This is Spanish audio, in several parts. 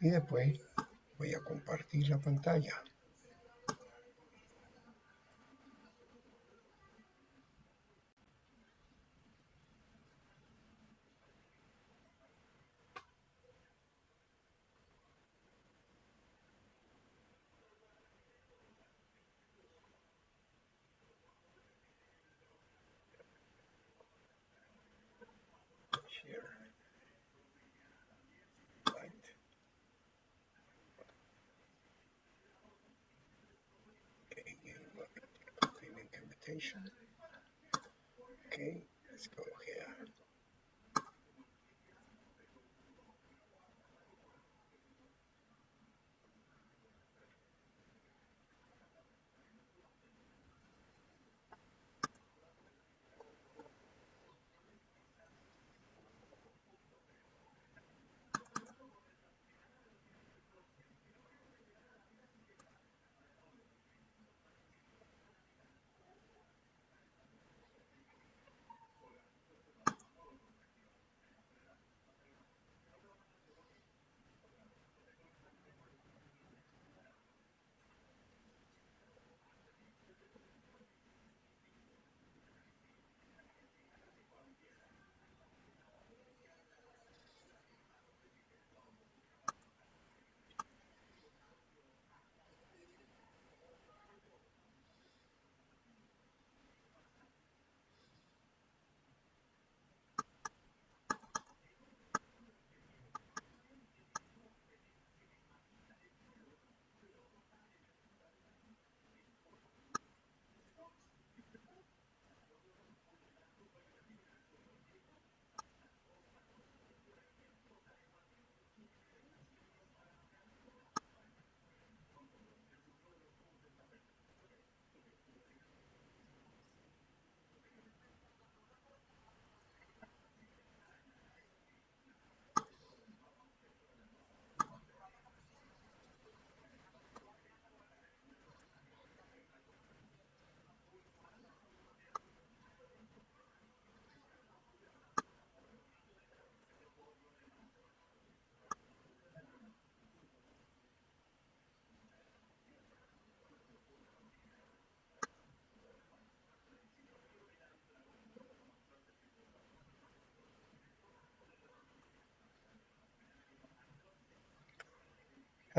y después voy a compartir la pantalla. Okay, let's go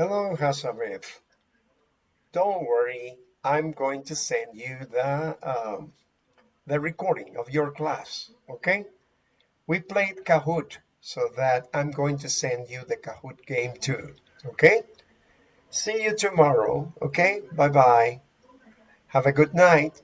Hello, Hasabev. Don't worry, I'm going to send you the um, the recording of your class, okay? We played Kahoot, so that I'm going to send you the Kahoot game too, okay? See you tomorrow, okay? Bye-bye. Have a good night.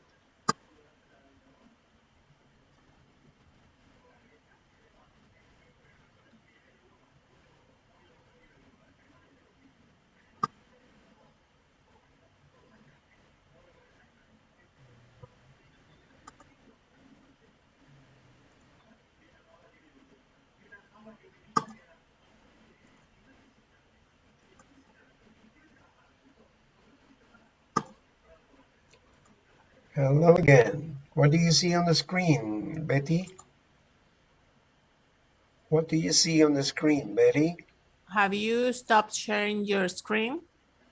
Hello again. What do you see on the screen, Betty? What do you see on the screen, Betty? Have you stopped sharing your screen?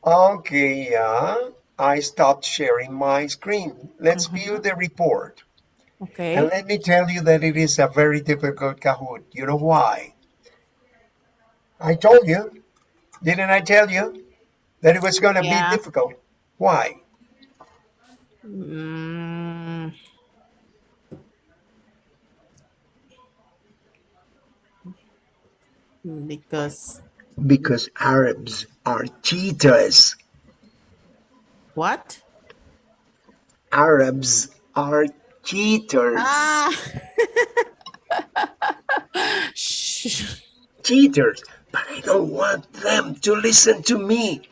Okay, yeah. I stopped sharing my screen. Let's Mhm. view the report. Okay. And let me tell you that it is a very difficult Kahoot. You know why? I told you, didn't I tell you that it was going to Yeah. be difficult? Why? Mm. Because Because Arabs are cheaters. what? Arabs are cheaters. Ah. Shh. Cheaters. But I don't want them to listen to me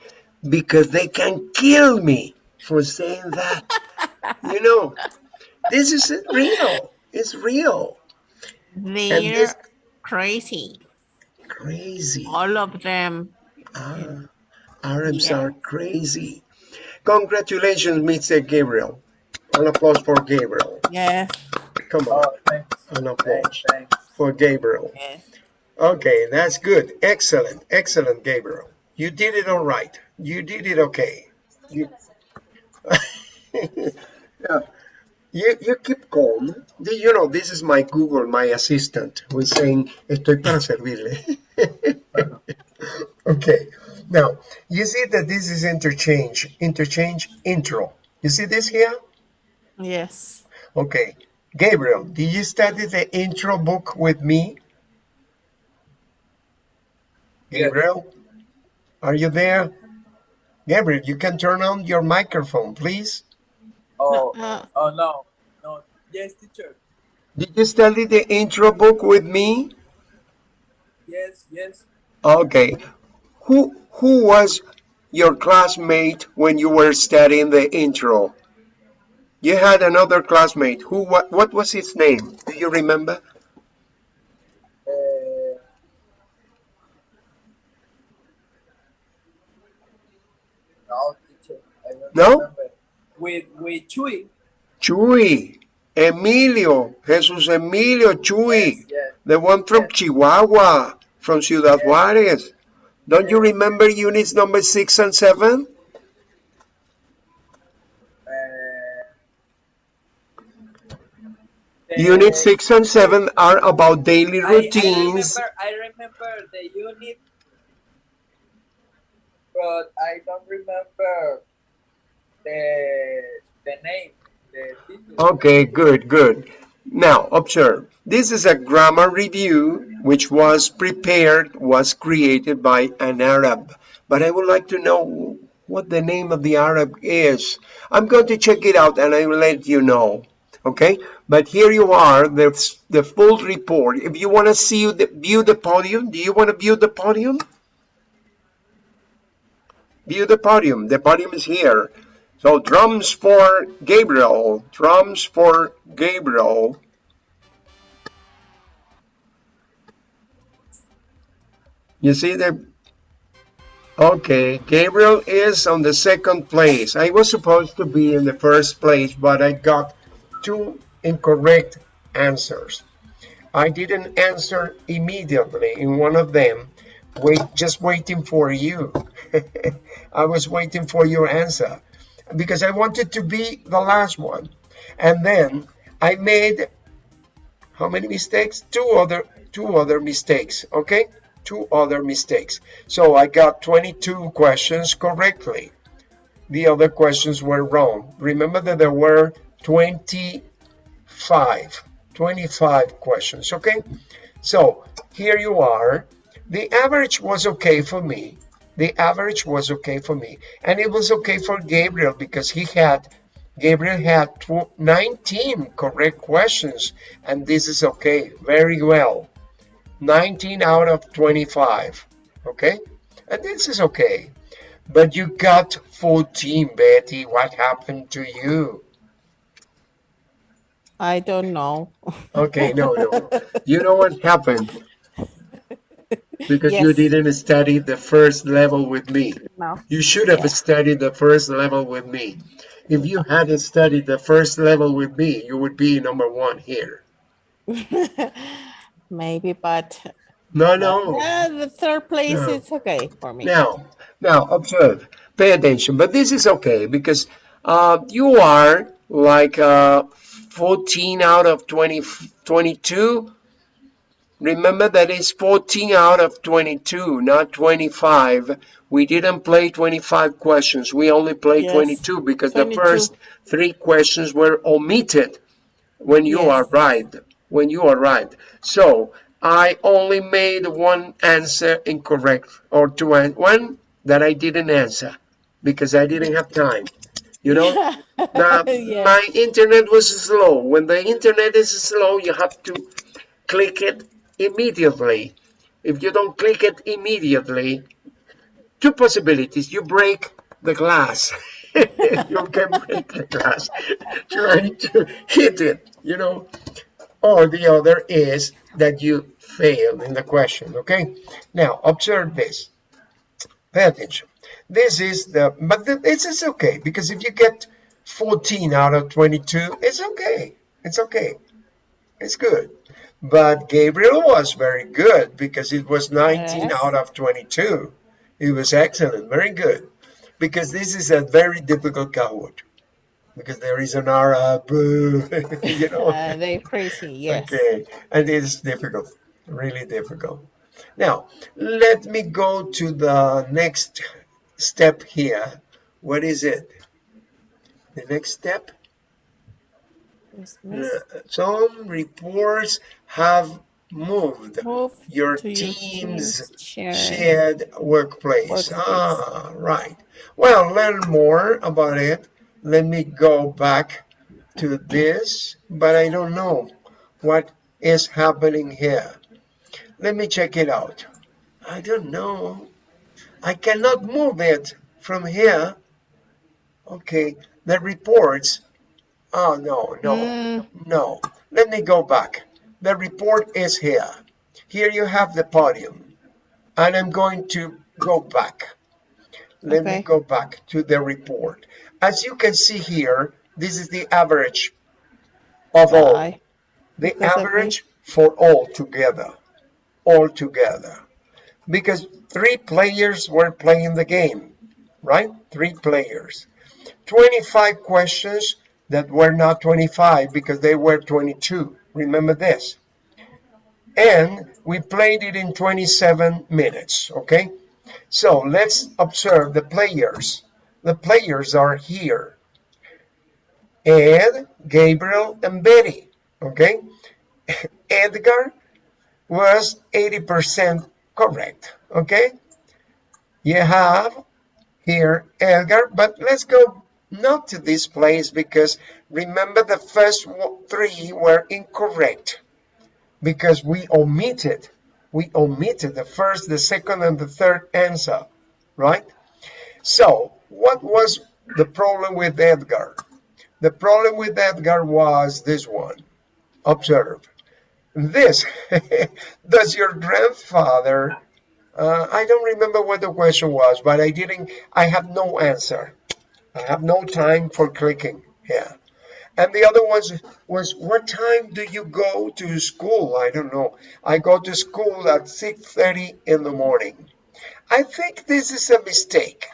because they can kill me for saying that. you know, this is real. It's real. They're this- crazy. Crazy. All of them. Ah, Arabs Yeah. are crazy. Congratulations, Mr. Gabriel. An applause for Gabriel. Yes. Come on, Oh, thanks. an applause Thanks. thanks. for Gabriel. Yes. Okay, that's good. Excellent, excellent, Gabriel. You did it all right. You did it okay. You, yeah. you, you keep calm. You know, this is my Google, my assistant, who's saying, estoy para servirle. okay, now, you see that this is interchange, interchange intro. You see this here? Yes. Okay, Gabriel, did you study the intro book with me? Gabriel, are you there? Gabriel, you can turn on your microphone, please. Oh, Uh, oh no, no. Yes, teacher. Did you study the intro book with me? Yes, yes. Okay. Who who was your classmate when you were studying the intro? You had another classmate. Who what what was his name? Do you remember? Uh, no, teacher. I don't No? With with Chuy. Chuy. Emilio. Jesus Emilio Chuy. Yes, yes. The one from Yes. Chihuahua, from Ciudad Yes. Juarez. Don't you remember units number six and seven? Uh, Unit six and seven are about daily I, routines. I remember. I remember the unit, but I don't remember the the name. The. Okay, good, good. Now, observe. This is a grammar review which was prepared, was created by an Arab. But I would like to know what the name of the Arab is. I'm going to check it out and I will let you know. Okay, but here you are, the, the full report. If you want to see the, view the podium, do you want to view the podium? View the podium. The podium is here. So drums for Gabriel. Drums for Gabriel. You see the Okay, Gabriel is on the second place. I was supposed to be in the first place, but I got two incorrect answers. I didn't answer immediately in one of them. Wait, just waiting for you. I was waiting for your answer because I wanted to be the last one. And then I made how many mistakes? Two other two other mistakes, okay? Two other mistakes. So I got 22 questions correctly. The other questions were wrong. Remember that there were 25 25 questions, okay? So here you are. The average was okay for me. The average was okay for me. And it was okay for Gabriel because he had Gabriel had 19 correct questions, and this is okay, very well. 19 out of 25, okay? And this is okay. But you got 14, Betty. What happened to you? I don't know. Okay, no, no. You know what happened? Because you didn't study the first level with me. No. You should have Yeah. studied the first level with me. If you hadn't studied the first level with me, you would be number one here. Maybe, but No, no. uh, the third place No. is okay for me. Now, now observe, pay attention. But this is okay because uh, you are like uh, 14 out of 20, 22. Remember that it's 14 out of 22, not 25. We didn't play 25 questions. We only played Yes, 22 because the first three questions were omitted when you Yes. arrived. When you arrived. So I only made one answer incorrect or two one that I didn't answer because I didn't have time. You know, now, Yes. my internet was slow. When the internet is slow, you have to click it immediately. If you don't click it immediately, two possibilities. You break the glass. you can break the glass trying to hit it, you know. Or the other is that you failed in the question, okay? Now, observe this. Pay attention. This is the, but th- this is okay because if you get 14 out of 22, it's okay. It's okay. It's good. But Gabriel was very good because it was 19 Yes. out of 22. It was excellent, very good. Because this is a very difficult Kahoot. Because there is an Arab, you know. Uh, they crazy, yes. Okay, and it's difficult, really difficult. Now, let me go to the next step here. What is it? The next step? Uh, Some reports have moved Move your team's team's share. shared workplace. Workspace. Ah, right. Well, learn more about it. Let me go back to this, but I don't know what is happening here. Let me check it out. I don't know. I cannot move it from here. Okay, the reports. Oh, no, no. Mm, No, let me go back. The report is here. Here you have the podium. And I'm going to go back. Let me go back to the report. As you can see here, this is the average of all. The average for all together. All together. Because three players were playing the game, right? Three players. 25 questions that were not 25 because they were 22. Remember this. And we played it in 27 minutes, okay? So let's observe the players. The players are here. Ed, Gabriel, and Betty, okay? Edgar was 80% correct, okay? You have here Edgar, but let's go not to this place because remember the first three were incorrect because we omitted, we omitted the first, the second, and the third answer, right? So what was the problem with Edgar? The problem with Edgar was this one. Observe. This, does your grandfather, uh, I don't remember what the question was, but I didn't, I have no answer. I have no time for clicking here. And the other ones was, what time do you go to school? I don't know. I go to school at 6.30 in the morning. I think this is a mistake.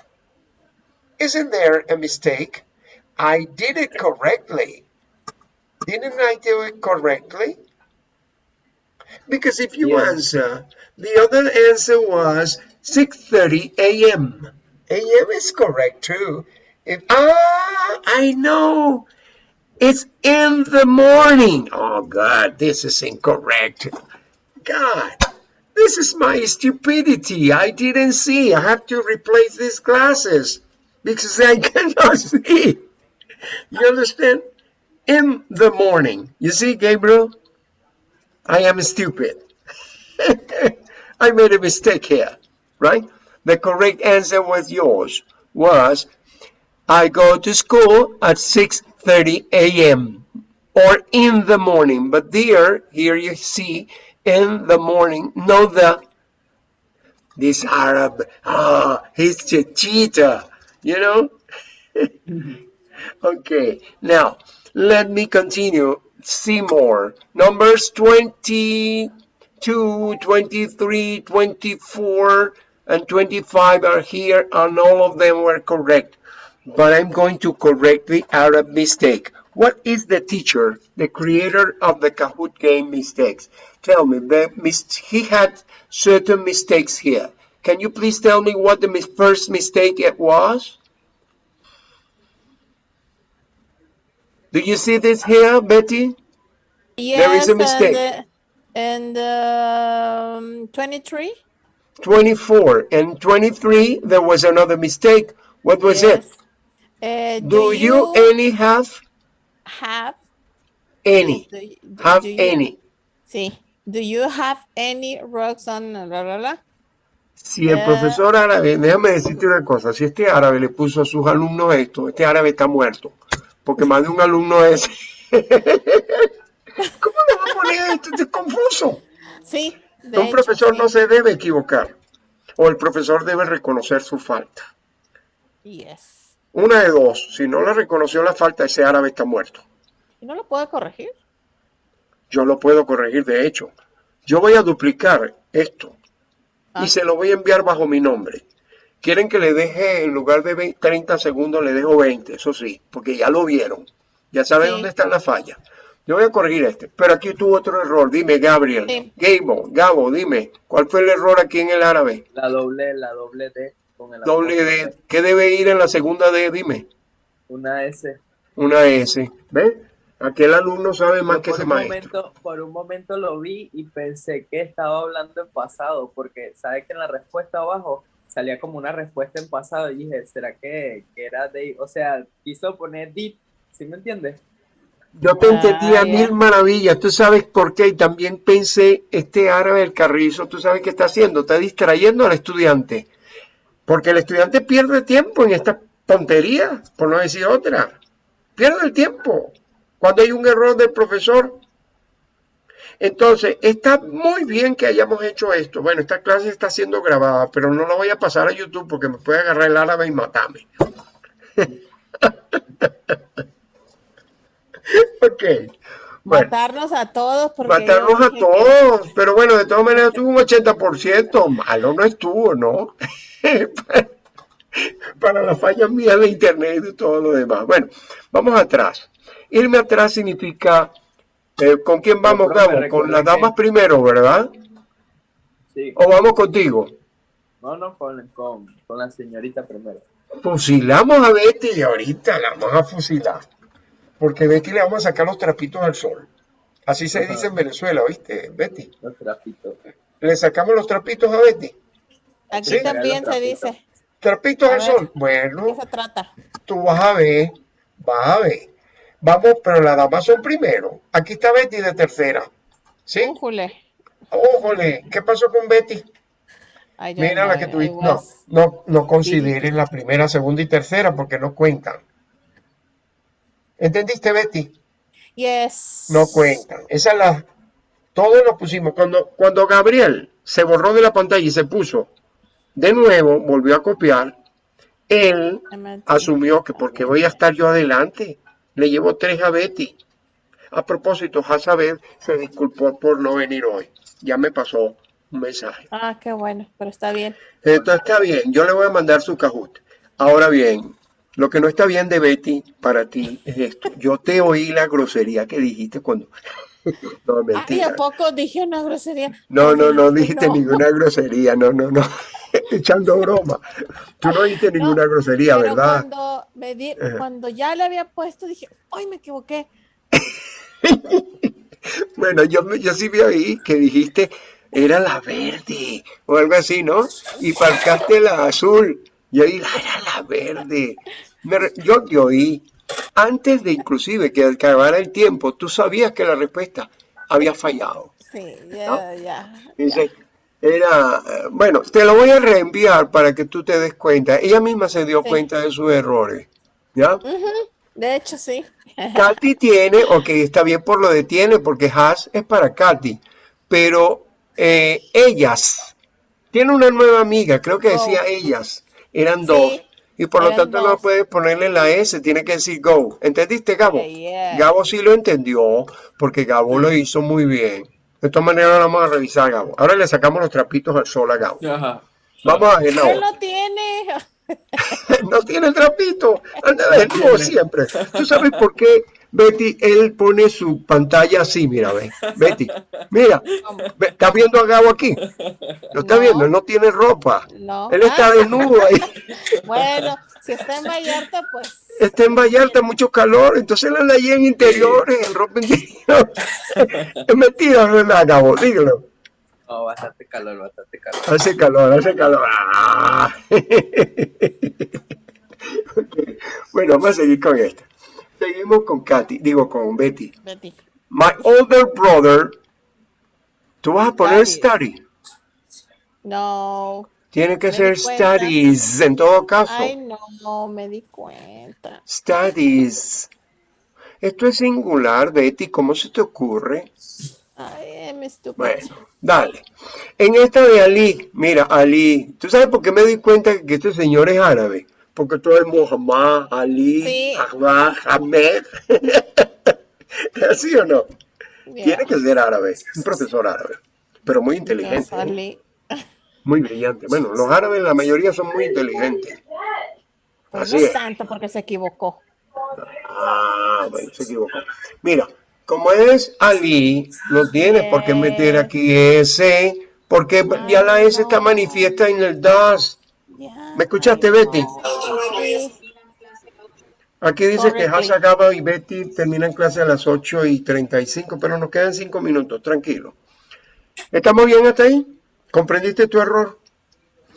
Isn't there a mistake? I did it correctly. Didn't I do it correctly? Because if you Yes. answer, the other answer was 6.30 a.m. a.m. is correct too. If, ah, I know. It's in the morning. Oh God, this is incorrect. God, this is my stupidity. I didn't see. I have to replace these glasses because I cannot see. You understand? In the morning. You see, Gabriel? I am stupid. I made a mistake here, right? The correct answer was yours. Was I go to school at 6:30 a.m. or in the morning. But there, here you see in the morning. No, the this Arab. Ah, he's a cheater. You know. Okay, now let me continue. See more. Numbers 22, 23, 24, and 25 are here, and all of them were correct. But I'm going to correct the Arab mistake. What is the teacher, the creator of the Kahoot game mistakes? Tell me, the mis- he had certain mistakes here. Can you please tell me what the mis- first mistake it was? Do you see this here, Betty? Yes, There is a mistake. And, uh, and um, 23? 24 and 23, there was another mistake. What was it? Uh, Do you any have have any? do you- do- Have you- any? Sí. Do you have any rocks on la, la, la? Si el Eh. profesor árabe, déjame decirte una cosa, si este árabe le puso a sus alumnos esto, este árabe está muerto, porque más de un alumno es... ¿Cómo le va a poner esto? Esto es confuso. Sí. de Un hecho, profesor sí. no se debe equivocar, o el profesor debe reconocer su falta. Yes. Una de dos, si no le reconoció la falta, ese árabe está muerto. ¿Y no lo puede corregir? Yo lo puedo corregir, de hecho. Yo voy a duplicar esto Ah. y se lo voy a enviar bajo mi nombre. Quieren que le deje, en lugar de 20 30 segundos, le dejo 20, eso sí, porque ya lo vieron. Ya saben Sí. dónde están las fallas. Yo voy a corregir este, pero aquí tuvo otro error. Dime, Gabriel. Sí. Gabo, Gabo, dime, ¿cuál fue el error aquí en el árabe? La doble, la doble D con el Doble apóstrofe. D. ¿Qué debe ir en la segunda D? Dime. Una S. Una S. ¿Ves? Aquel alumno sabe más Yo que por ese un maestro. momento, por un momento lo vi y pensé que estaba hablando en pasado, porque sabe que en la respuesta abajo salía como una respuesta en pasado y dije, ¿será que, que era de, o sea, quiso poner did, ¿sí me entiendes? Yo te Ah, entendí a ya. mil maravillas. Tú sabes por qué. Y también pensé, este árabe del carrizo, tú sabes qué está haciendo. Está distrayendo al estudiante. Porque el estudiante pierde tiempo en esta tontería, por no decir otra. Pierde el tiempo. Cuando hay un error del profesor. Entonces, está muy bien que hayamos hecho esto. Bueno, esta clase está siendo grabada, pero no la voy a pasar a YouTube porque me puede agarrar el árabe y matarme. ok. Bueno. Matarnos a todos porque Matarnos a todos, pero bueno, de todas maneras tuvo un 80%, malo no estuvo, ¿no? Para las fallas mías de internet y de todo lo demás. Bueno, vamos atrás. Irme atrás significa, eh, ¿con quién vamos, Gabo? Con las damas que- primero, ¿verdad? Sí, ¿O vamos contigo? no, no, con, con, con la señorita primero. Fusilamos a Betty y ahorita la vamos a fusilar. Porque Betty le vamos a sacar los trapitos al sol. Así se dice en Venezuela, ¿viste, Betty? Los trapitos. Le sacamos los trapitos a Betty. Aquí Sí. también se dice. Trapitos A al ver. sol. ¿De Bueno, qué se trata? tú vas a ver, vas a ver. Vamos, pero las damas son primero. Aquí está Betty de tercera. ¿Sí? Újule. Ójole, ¿qué pasó con Betty? Ay, Mira la no, que tuviste. No, no, no consideres la primera, segunda y tercera porque no cuentan. ¿Entendiste, Betty? Yes. No cuentan. Esa es la. Todos nos pusimos. Cuando, cuando Gabriel se borró de la pantalla y se puso de nuevo, volvió a copiar, él asumió que porque voy a estar yo adelante, le llevo tres a Betty. A propósito, Hazabed se disculpó por no venir hoy. Ya me pasó un mensaje. Ah, qué bueno, pero está bien. Entonces está bien, yo le voy a mandar su cajut. Ahora bien, lo que no está bien de Betty para ti es esto. Yo te oí la grosería que dijiste cuando... No, Ay, mentira. ¿a poco dije una grosería? No, no, no dijiste no. ninguna grosería, no, no, no. Echando broma. Tú no dijiste ninguna grosería, Pero ¿verdad? cuando, me di- cuando ya le había puesto, dije, ¡ay, me equivoqué! Bueno, yo, yo sí vi ahí que dijiste, era la verde, o algo así, ¿no? Y marcaste la azul. Y ahí, "Ah, era la verde. Me yo te oí. Antes de inclusive que acabara el tiempo, tú sabías que la respuesta había fallado. Sí, ya, ya. Dice, era, eh, bueno, te lo voy a reenviar para que tú te des cuenta. Ella misma se dio Sí. cuenta de sus errores. ¿Ya? De hecho, sí. Katy tiene, ok, está bien por lo de tiene, porque has es para Katy, pero eh, ellas, tiene una nueva amiga, creo que decía Go. ellas, eran Sí, dos, y por lo tanto no puedes ponerle la S, tiene que decir go. ¿Entendiste, Gabo? Yeah, yeah. Gabo sí lo entendió, porque Gabo lo hizo muy bien. De todas maneras, ahora vamos a revisar, Gabo. Ahora le sacamos los trapitos al sol a Gabo. Ajá. Vamos a ver la no tiene. no tiene trapito, anda de nuevo siempre. ¿Tú sabes por qué Betty, él pone su pantalla así, mira, ve, Betty, mira, ¿estás viendo a Gabo aquí? Lo está No. viendo, él no tiene ropa, No. él está desnudo ahí, bueno, si está en Vallarta, pues. está en Vallarta, mucho calor, entonces él anda ahí en interiores, en ropa interior. Es mentira, no es nada, Gabo, dígalo. No, bastante calor, bastante calor. Hace calor, hace calor. Ah. Bueno, vamos a seguir con esta. Seguimos con Katy, digo con Betty. Betty. My older brother. Tú vas a poner study. No. Tiene que Me ser studies en todo caso. Ay, no, no me di cuenta. Studies. Esto es singular, Betty. ¿Cómo se te ocurre? Ay, me. Bueno, dale. En esta de Ali, mira, Ali. ¿Tú sabes por qué me di cuenta que este señor es árabe? Porque todo es Muhammad, Ali, Sí. Ahmad, Ahmed. ¿Es así o no? Yeah. Tiene que ser árabe, un profesor árabe, pero muy inteligente, ¿eh? salí. muy brillante. Bueno, los árabes la mayoría son muy inteligentes. Pues Así no es. tanto porque se equivocó. Ah, bueno, se equivocó. Mira, como es Ali, no tienes por qué meter aquí S, porque ya la S está manifiesta en el DAS. ¿Me escuchaste, Betty? Aquí dice que. Hasa Gaba y Betty terminan clase a las 8 y 35, pero nos quedan 5 minutos, tranquilo. ¿Estamos bien hasta ahí? ¿Comprendiste tu error?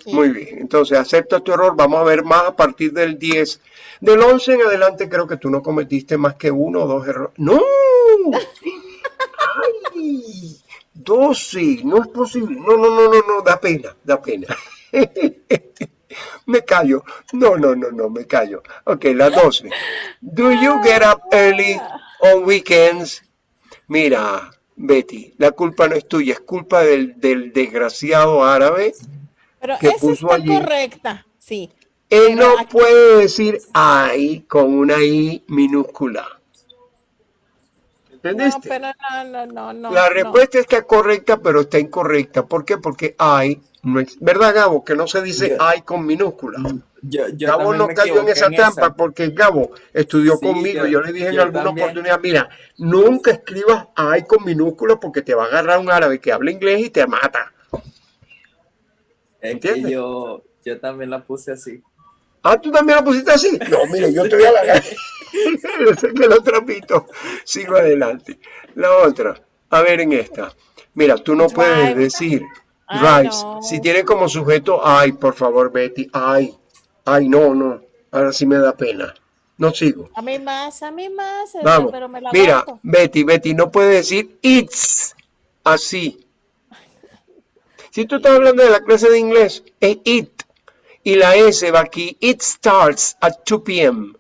Sí. Muy bien, entonces acepta tu error, vamos a ver más a partir del 10. Del 11 en adelante creo que tú no cometiste más que uno o dos errores. ¡No! ¡Ay! 12, no es posible. No, no, no, no, no, da pena, da pena. Me callo. No, no, no, no, me callo. Ok, la 12. Do you get up early on weekends? Mira, Betty, la culpa no es tuya, es culpa del, del desgraciado árabe. Pero que esa puso está allí. correcta. Sí. Él Pero no aquí- puede decir I con una I minúscula. No, pero no, no, no, no. La no. respuesta está correcta, pero está incorrecta. ¿Por qué? Porque I no es... ¿Verdad, Gabo? Que no se dice Yo- I con minúscula. Yo, yo Gabo no cayó en esa trampa porque Gabo estudió Sí, conmigo. yo- Yo le dije en alguna también. oportunidad, mira, nunca escribas I con minúscula porque te va a agarrar un árabe que habla inglés y te mata. Es ¿Entiendes? que yo, yo también la puse así. Ah, ¿tú también la pusiste así? No, mire, yo estoy a la calle. Yo sé que lo trapito. Sigo adelante. La otra. A ver en esta. Mira, tú no puedes decir drives. no. Si tiene como sujeto ay, por favor, Betty. Ay. Ay, no, no. Ahora sí me da pena. No sigo. A mí más, a mí más. eh, Vamos. Pero me la Mira. Betty, Betty, no puede decir it's así. Si tú estás hablando de la clase de inglés, es it. Y la S va aquí. It starts at 2 p.m.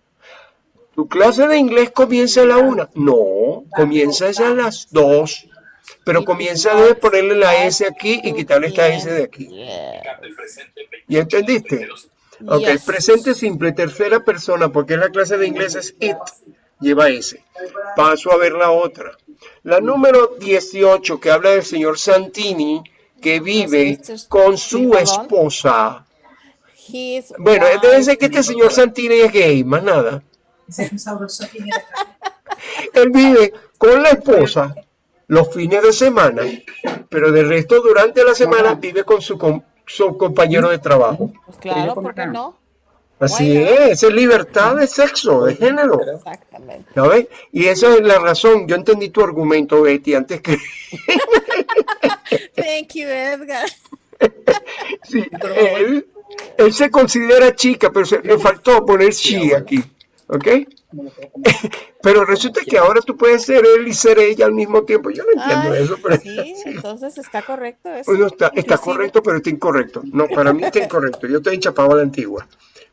¿Tu clase de inglés comienza a la 1? No, comienza a las 2. Pero comienza de ponerle la S aquí y 2 quitarle esta S de aquí. Yeah. ¿Y entendiste? Ok, presente simple, tercera persona, porque la clase de inglés es it, lleva S. Paso a ver la otra. La número 18, que habla del señor Santini, que vive con su esposa. Bueno, debe ser que este señor Santini es gay, más nada. Él vive con la esposa los fines de semana, pero de resto durante la semana vive con su, com- su compañero de trabajo. Pues claro, ¿por qué no? Así es, es libertad de sexo, de género. Exactamente. ¿Sabes? Y esa es la razón. Yo entendí tu argumento, Betty, antes que... Thank you, Edgar. Sí, él, él se considera chica, pero se, le faltó poner chi aquí. ¿Ok? Pero resulta que ahora tú puedes ser él y ser ella al mismo tiempo. Yo no entiendo Ay, eso, pero sí, entonces está correcto eso. Pues no está, está correcto, pero está incorrecto. No, para mí está incorrecto. Yo estoy enchapado a la antigua.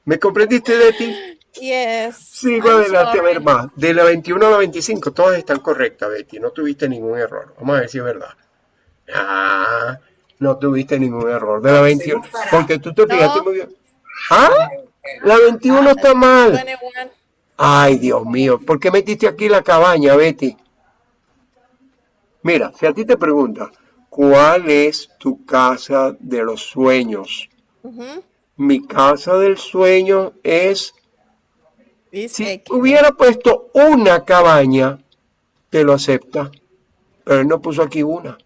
¿Me comprendiste, Betty? Yes. Sigo I'm adelante a ver más. De la 21 a la 25, todas están correctas, Betty. No tuviste ningún error. Vamos a ver si es verdad. Ah, no tuviste ningún error. De la 21, porque tú te fijaste No. muy bien. Ah, la 21 está mal. 21. Ay, Dios mío, ¿por qué metiste aquí la cabaña, Betty? Mira, si a ti te pregunta, ¿cuál es tu casa de los sueños? Mi casa del sueño es Is Si hubiera puesto una cabaña, te lo acepta. Pero él no puso aquí una.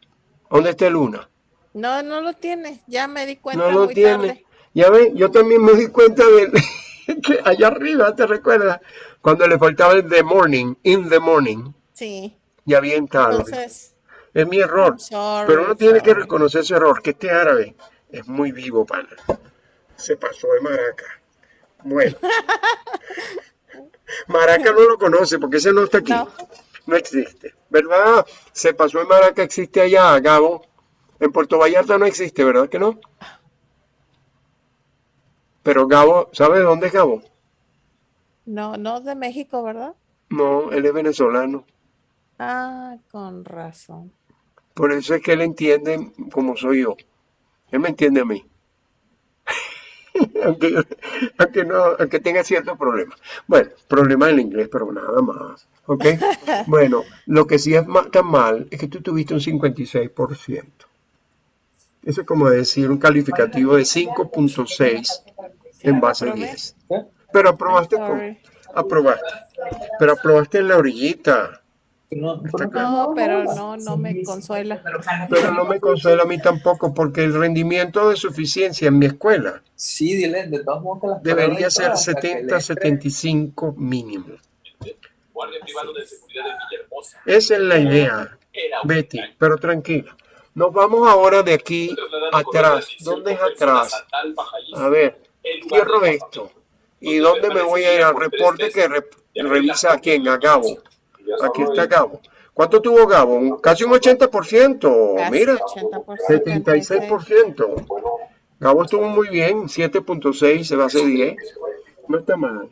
¿Dónde está el una? No, no lo tiene. Ya me di cuenta No lo muy tiene. tarde. Ya ves, yo también me di cuenta de que allá arriba, ¿te recuerdas? Cuando le faltaba el the morning, in the morning, Sí. ya bien tarde. Entonces, es mi error. Sorry, Pero uno tiene que reconocer su error, que este árabe es muy vivo, pana. Se pasó de maraca. Bueno. Maraca no lo conoce porque ese no está aquí. No. No existe. ¿Verdad? Se pasó de Maraca, existe allá, Gabo. En Puerto Vallarta no existe, ¿verdad que no? Pero Gabo, ¿sabes dónde es Gabo? no, no de México, ¿verdad? No, él es venezolano. Ah, con razón. Por eso es que él entiende como soy yo. Él me entiende a mí. aunque, aunque, no, aunque tenga ciertos problemas. Bueno, problemas en inglés, pero nada más. ¿Ok? Bueno, lo que sí es tan mal es que tú tuviste un 56%. Eso es como decir un calificativo de 5.6 en base a aprobé. 10. Pero aprobaste con, aprobaste. Pero aprobaste en la orillita. No, pero no, no me consuela. Pero no me consuela a mí tampoco porque el rendimiento de suficiencia en mi escuela Sí, dile, de todos modos que las debería ser todo, hasta que 70, le- 75 mínimo. Guardia privado de seguridad de Villahermosa. Esa es la idea, Betty, pero tranquila. Nos vamos ahora de aquí atrás. ¿Dónde es atrás? a ver, cierro esto. ¿Y dónde me voy a ir al reporte que re- revisa a quién? A Gabo. Aquí está Gabo. ¿Cuánto tuvo Gabo? Casi un 80%. Casi Mira, 80%. 76%. Gabo estuvo muy bien, 7.6 se base 10. No está mal.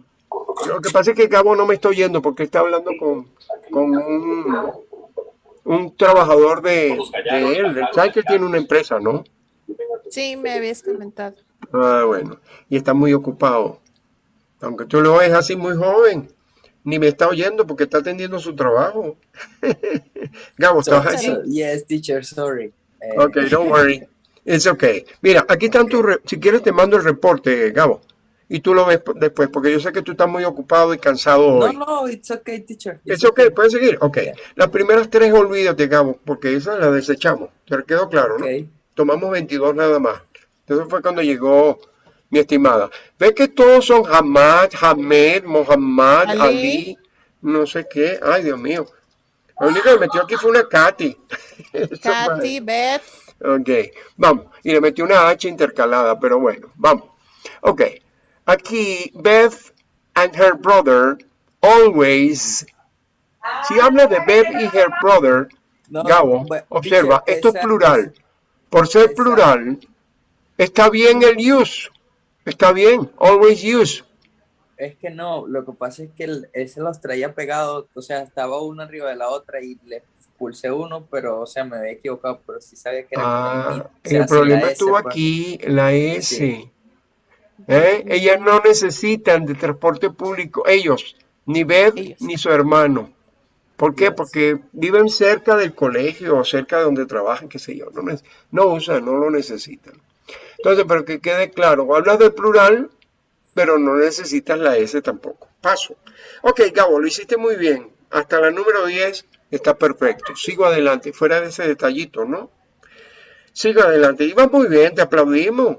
Lo que pasa es que Gabo no me está oyendo porque está hablando con, con un, un trabajador de, de él. ¿Sabes que tiene una empresa, no? Sí, me habías comentado. Ah, bueno. Y está muy ocupado. Aunque tú lo ves así muy joven. Ni me está oyendo porque está atendiendo su trabajo. Gabo, So- ¿estás allí? so- yes, teacher, sorry. Eh, Ok, don't worry. It's okay. Mira, aquí están tus... Si quieres te mando el reporte, Gabo. Y tú lo ves después, porque yo sé que tú estás muy ocupado y cansado No, hoy. no, it's okay, teacher. Es ok, puedes seguir. Ok. Las primeras tres olvídate, Gabo, porque esas las desechamos. ¿Te quedó claro, no? Ok. Tomamos 22 nada más. Eso fue cuando llegó mi estimada. ¿Ves que todos son Hamad, Hamed, Mohammad, Ali. Ali, no sé qué? Ay, Dios mío. La única que metió aquí fue una Katy. Katy, Beth, Ok, vamos. Y le metí una H intercalada, pero bueno, vamos. Ok, aquí Beth and her brother always. Si habla de Beth y her brother, No, Gabo, observa, esto es plural. Por ser plural, está bien el use. Está bien, always use. Es que no, lo que pasa es que ese los traía pegados, o sea, estaba uno arriba de la otra y le pulsé uno, pero, o sea, me había equivocado, pero sí sabía que era Ah, mid. O sea, el problema S, estuvo pues. aquí, la S. Sí. ¿Eh? Ellas no necesitan de transporte público, ellos, ni Beth Ellos. ni su hermano. ¿Por qué? Yes. Porque viven cerca del colegio o cerca de donde trabajan, qué sé yo. No, no usan, no lo necesitan. Entonces, pero que quede claro, hablas del plural, pero no necesitas la S tampoco. Paso. Ok, Gabo, lo hiciste muy bien. Hasta la número 10 está perfecto. Sigo adelante, fuera de ese detallito, ¿no? Sigo adelante. Iba muy bien, te aplaudimos.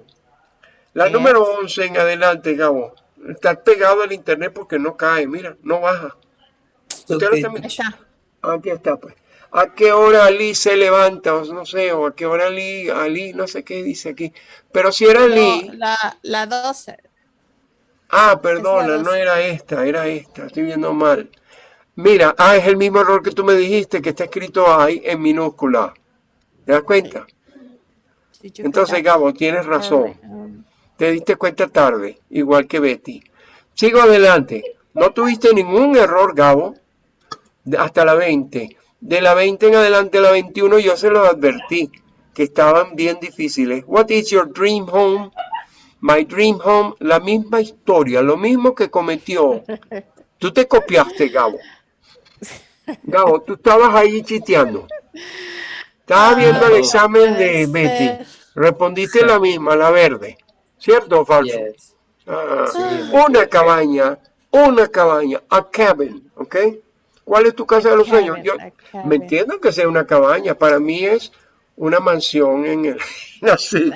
La Bien. número 11 en adelante, Gabo. Estás pegado al internet porque no cae, mira, no baja. Usted lo está. Aquí está, pues. ¿A qué hora Ali se levanta? O no sé, o a qué hora Ali, Ali, no sé qué dice aquí. Pero si era No, Ali, la, la 12. ah, perdona, no era esta, era esta, estoy viendo mal. Mira, ah, es el mismo error que tú me dijiste, que está escrito ahí en minúscula. ¿Te das cuenta? Entonces, Gabo, tienes razón. um, Te diste cuenta tarde, igual que Betty. Sigo adelante. No tuviste ningún error, Gabo, hasta la 20. De la 20 en adelante a la 21 yo se los advertí que estaban bien difíciles. What is your dream home? My dream home, la misma historia, lo mismo que cometió. Tú te copiaste, Gabo. Gabo, tú estabas ahí chiteando. Estabas viendo el examen de Betty. Respondiste la misma, la verde. ¿Cierto o falso? Ah, una cabaña, una cabaña, a cabin, ¿ok? ¿Cuál es tu casa de los sueños? Yo me entiendo que sea una cabaña, para mí es una mansión en el así.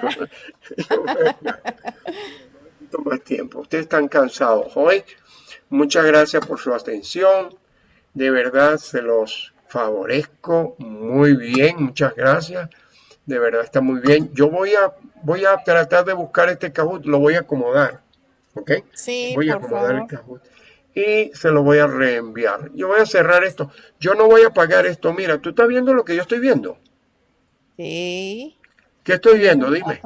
Toma más tiempo, ustedes están cansados hoy. Muchas gracias por su atención. De verdad se los favorezco muy bien, muchas gracias. De verdad está muy bien. Yo voy a voy a tratar de buscar este Kahoot, lo voy a acomodar, ¿ok? Sí, voy a por acomodar el favor. Kahoot y se lo voy a reenviar. Yo voy a cerrar esto. Yo no voy a pagar esto. Mira, tú estás viendo lo que yo estoy viendo. Sí. ¿Qué estoy viendo? Dime.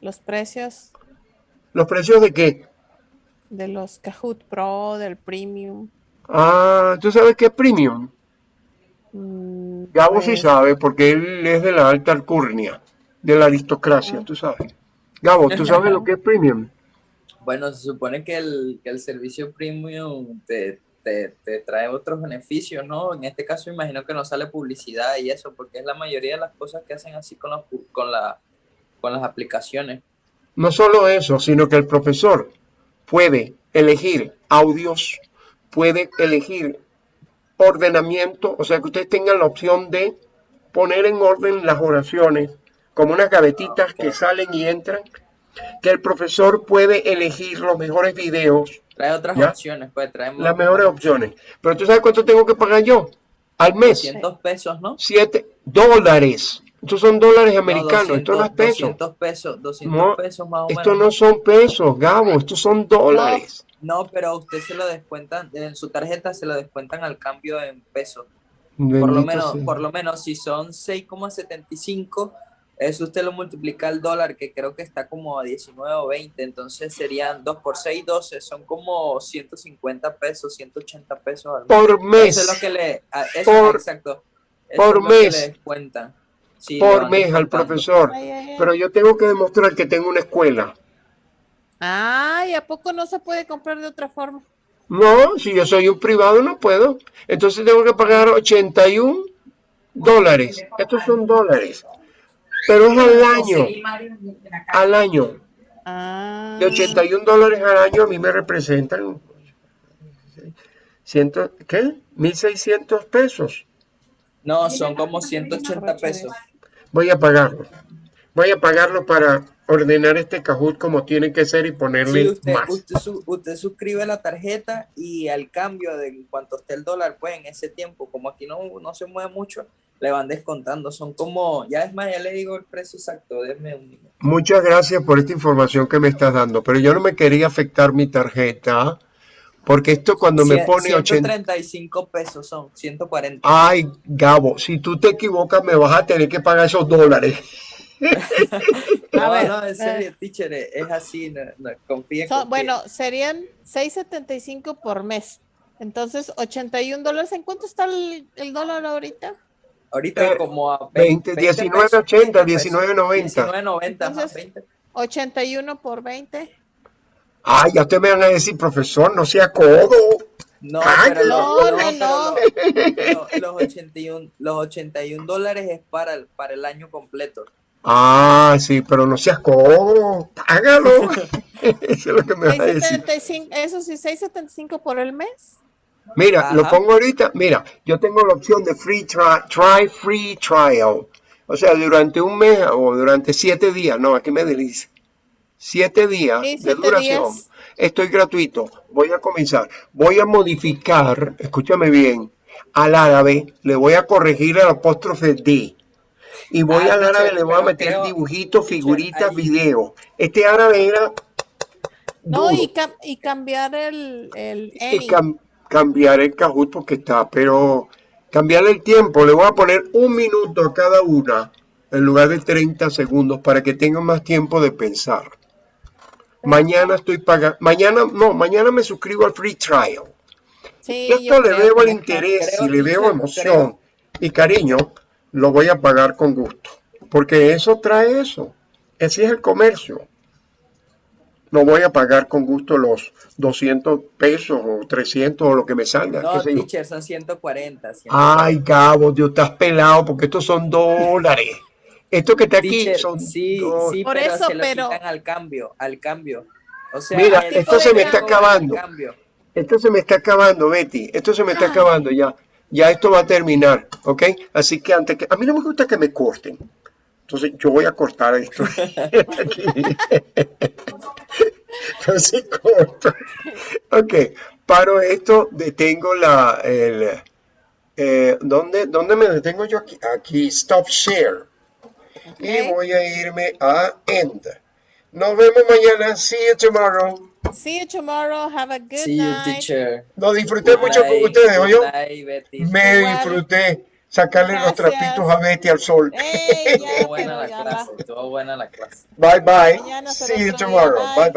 Los precios ¿Los precios de qué? de los Kahoot Pro, del Premium. Ah, ¿tú sabes qué es premium? Mm, Gabo sí pues, sabe porque él es de la alta alcurnia, de la aristocracia, tú sabes. Gabo, ¿tú sabes lo que es premium? Bueno, se supone que el, que el servicio premium te, te, te trae otros beneficios, ¿no? En este caso imagino que no sale publicidad y eso, porque es la mayoría de las cosas que hacen así con, los con, la, con las aplicaciones. No solo eso, sino que el profesor puede elegir audios, puede elegir ordenamiento, o sea que ustedes tengan la opción de poner en orden las oraciones, como unas gavetitas que salen y entran, que el profesor puede elegir los mejores videos, Trae otras ¿Ya? opciones, pues trae las mejores opciones. Pero tú sabes cuánto tengo que pagar yo al mes, 200 pesos, ¿no? 7 dólares. Estos son dólares No, americanos, esto no es 200 peso. 200 pesos, 200 No, pesos más o Esto menos. no son pesos, Gabo, estos son dólares. No, pero a usted se lo descuentan, en su tarjeta se lo descuentan al cambio en pesos. Por lo menos, sea. por lo menos si son 6,75, eso usted lo multiplica al dólar, que creo que está como a 19 o 20, entonces serían 2 por 6, 12, son como 150 pesos, 180 pesos al mes. Por mes. Eso es lo que le, a- eso, Por- exacto, eso por es lo que mes. le descuentan. Sí, le por mes al profesor. Ay, ay, ay. Pero yo tengo que demostrar que tengo una escuela. Ay, ¿a poco no se puede comprar de otra forma? No, si yo soy un privado no puedo. Entonces tengo que pagar 81 dólares. Estos son dólares. Pero es al año. Al año. Ah, De 81 dólares al año a mí me representan. Ciento, ¿Qué? 1.600 pesos. No, son como 180 pesos. Voy a pagarlo. Voy a pagarlo para ordenar este Kahoot como tiene que ser y ponerle Sí, usted, más. usted, su- usted suscribe la tarjeta y al cambio de en cuanto esté el dólar, pues en ese tiempo, como aquí no, no se mueve mucho, le van descontando. Son como, ya es más, ya le digo el precio exacto, déjeme un minuto. Muchas gracias por esta información que me estás dando, pero yo no me quería afectar mi tarjeta, porque esto cuando me pone 80... 135 pesos son, 140. Ay, Gabo, si tú te equivocas me vas a tener que pagar esos dólares. no, ver, no, en eh. serio, teacher, es así, no, no, confíe, son- confíe. bueno, serían 6.75 por mes. Entonces, 81 dólares. ¿En cuánto está el, el dólar ahorita? Ahorita eh, como a 20, 20 19.80, pesos, 19.90. 19.90, ajá, Entonces, 20. 81 por 20. Ay, ya ustedes me van a decir, profesor, no sea codo. No, Ay, pero, no, lo- no, no. lo- lo- los, 81, los 81 dólares es para el, para el año completo. Ah, sí, pero no seas codo, págalo. Eso es lo que me vas a decir. 6.75, eso sí, 6.75 por el mes. Mira, lo pongo ahorita. Mira, yo tengo la opción de free try, try free trial. O sea, durante un mes o durante siete días. No, aquí me dice. Siete días Sí, de duración. días. Estoy gratuito. Voy a comenzar. Voy a modificar, escúchame bien, al árabe le voy a corregir el apóstrofe D. Y voy Ah, al árabe teacher, le voy a meter dibujitos, figuritas, videos. Este árabe era No, y, cam- y cambiar el, el y cam- cambiar el Kahoot porque está, pero cambiar el tiempo, le voy a poner un minuto a cada una en lugar de 30 segundos para que tengan más tiempo de pensar. Mañana estoy pagando, mañana, no, mañana me suscribo al free trial. Sí, yo esto le veo el interés creo, y le veo emoción y cariño, lo voy a pagar con gusto, porque eso trae eso. Ese es el comercio. No voy a pagar con gusto los 200 pesos o 300 o lo que me salga. No, teacher, son 140. 140. Ay, Gabo, Dios, estás pelado porque estos son dólares. Esto que está aquí Teacher, son sí, dólares. sí, Por pero eso, se lo pero- quitan al cambio, al cambio. O sea, Mira, esto se me está acabando. Esto se me está acabando, Betty. Esto se me está Ah. acabando ya. Ya esto va a terminar, ¿ok? Así que antes que... A mí no me gusta que me corten. Entonces yo voy a cortar esto. Aquí. Entonces corto. Ok, paro esto, detengo la... El, eh, ¿dónde, ¿Dónde me detengo yo aquí? Aquí, stop share. Y voy a irme a end. Nos vemos mañana. See you tomorrow. See you tomorrow. Have a good See you, night. teacher. Lo disfruté Good mucho con ustedes, ¿oyó? Betty. Me Igual. disfruté sacarle los Gracias. trapitos a Betty al sol. Ey, ya, Estuvo buena la clase, estuvo buena la clase. Bye bye. Mañana See you tomorrow. Bye. Bye bye.